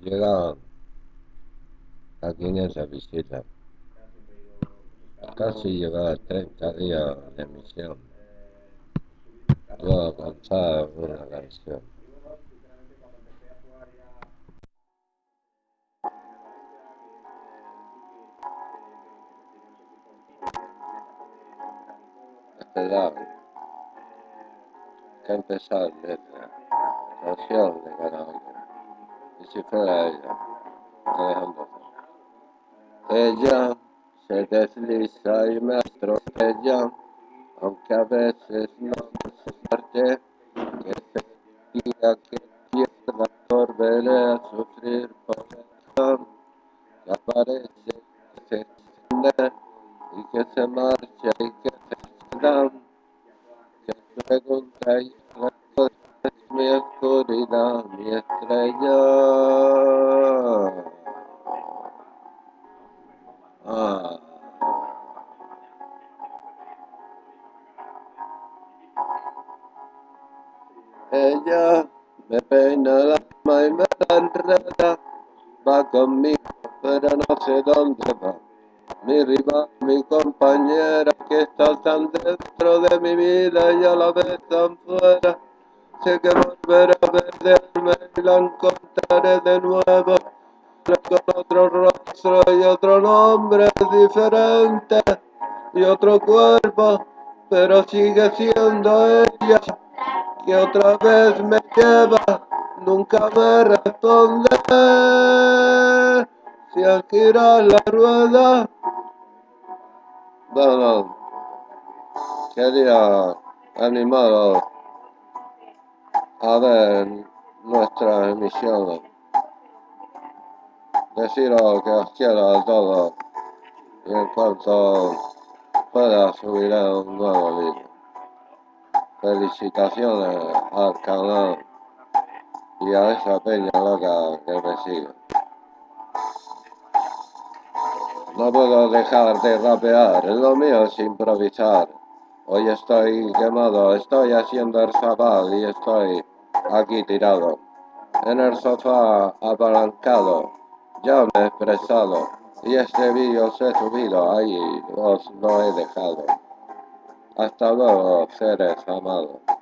llega aquí en esa visita. Casi llega a 30 días de misión. Yo a cantar una canción. Esperar que empezar letra, canción de cada uno. Si fuera ella. Ella se desliza y me atropella, aunque a veces no se parte, que se diga que pierda por verle a sufrir por ella, que aparece, que se extiende y que se marcha y que se queda, que pregunta y oscuridad, mi estrella. Ah. Ella me peina la alma y me la enreda, va conmigo, pero no sé dónde va. Mi rival, mi compañera, que está tan dentro de mi vida y a la vez tan fuera. Sé que volveré a verme y la encontraré de nuevo con otro rostro y otro nombre diferente y otro cuerpo, pero sigue siendo ella que otra vez me lleva, nunca me responde. Si al girar la rueda, bueno, quería animaros a ver nuestras emisiones deciros que os quiero a todos y en cuanto pueda subiré un nuevo vídeo. Felicitaciones al canal y a esa peña loca que me sigue. No puedo dejar de rapear, lo mío es improvisar. Hoy estoy quemado, estoy haciendo el zabal y estoy aquí tirado. En el sofá apalancado ya me he expresado y este vídeo os he subido ahí, os lo he dejado. Hasta luego, seres amados.